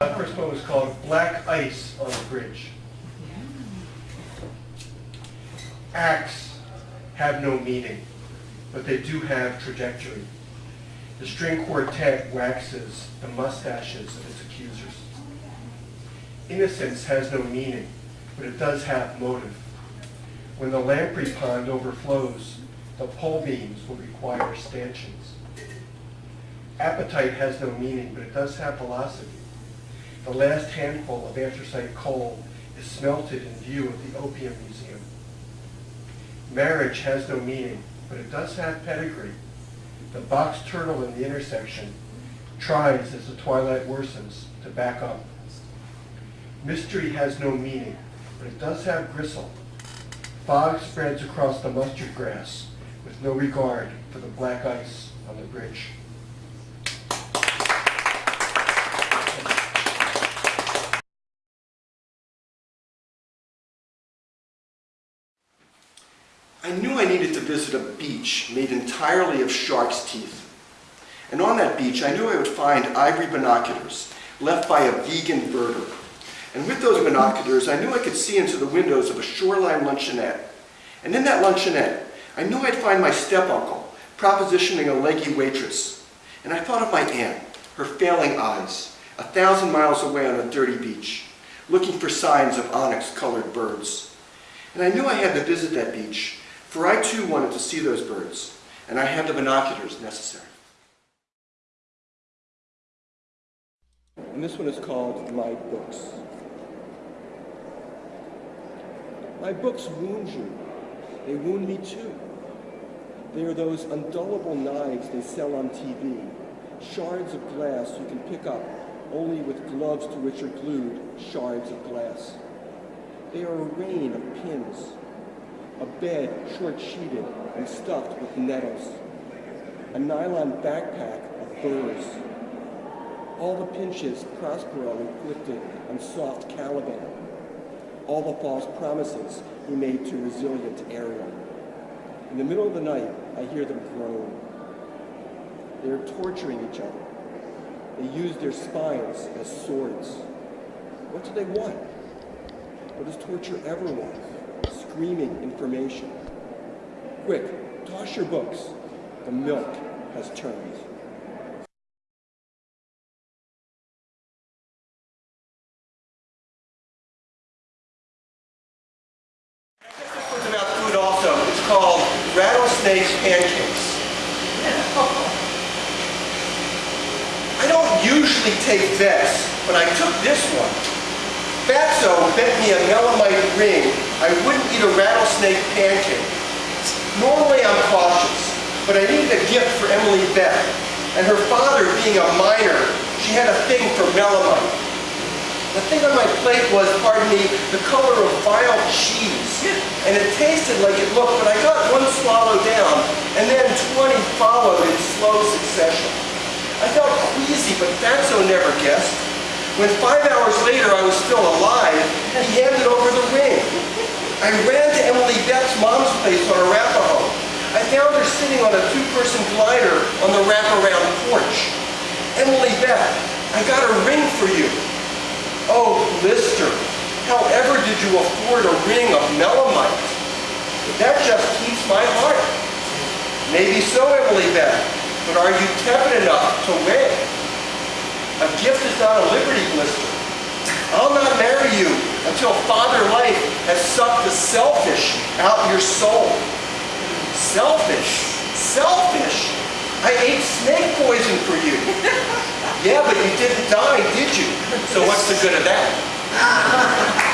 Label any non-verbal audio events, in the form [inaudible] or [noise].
The first one was called Black Ice on the Bridge. Acts have no meaning, but they do have trajectory. The string quartet waxes the mustaches of its accusers. Innocence has no meaning, but it does have motive. When the lamprey pond overflows, the pole beams will require stanchions. Appetite has no meaning, but it does have velocity. The last handful of anthracite coal is smelted in view of the Opium Museum. Marriage has no meaning, but it does have pedigree. The box turtle in the intersection tries as the twilight worsens to back up. Mystery has no meaning, but it does have gristle. Fog spreads across the mustard grass with no regard for the black ice on the bridge. I knew I needed to visit a beach made entirely of shark's teeth. And on that beach, I knew I would find ivory binoculars left by a vegan birder. And with those binoculars, I knew I could see into the windows of a shoreline luncheonette. And in that luncheonette, I knew I'd find my step-uncle propositioning a leggy waitress. And I thought of my aunt, her failing eyes, a thousand miles away on a dirty beach, looking for signs of onyx-colored birds. And I knew I had to visit that beach, for I too wanted to see those birds, and I had the binoculars necessary. And this one is called My Books. My books wound you. They wound me too. They are those undullable knives they sell on TV, shards of glass you can pick up only with gloves to which are glued shards of glass. They are a rain of pins, a bed short-sheeted and stuffed with nettles, a nylon backpack of burrs, all the pinches Prospero inflicted on soft Caliban, all the false promises he made to resilient Ariel. In the middle of the night, I hear them groan. They are torturing each other. They use their spines as swords. What do they want? What does torture ever want? Screaming information. Quick, toss your books. The milk has turned. This food also. It's called Rattlesnake Pancakes. I don't usually take this, but I took this one. Fatso bet me a melamite ring I wouldn't eat a rattlesnake pancake. Normally I'm cautious, but I needed a gift for Emily Beth. And her father being a miner, she had a thing for melamite. The thing on my plate was, pardon me, the color of vile cheese. And it tasted like it looked, but I got one swallow down, and then 20 followed in slow succession. I felt queasy, but Fatso never guessed. When five hours later I was still alive, he handed over the ring. I ran to Emily Beth's mom's place on Arapaho. I found her sitting on a two-person glider on the wraparound porch. Emily Beth, I got a ring for you. Oh, Lister, however did you afford a ring of melamite? That just keeps my heart. Maybe so, Emily Beth, but are you tepid enough to win? A gift is not a liberty blister. I'll not marry you until Father Life has sucked the selfish out your soul. Selfish? Selfish? I ate snake poison for you. [laughs] Yeah, but you didn't die, did you? So what's the good of that? [laughs]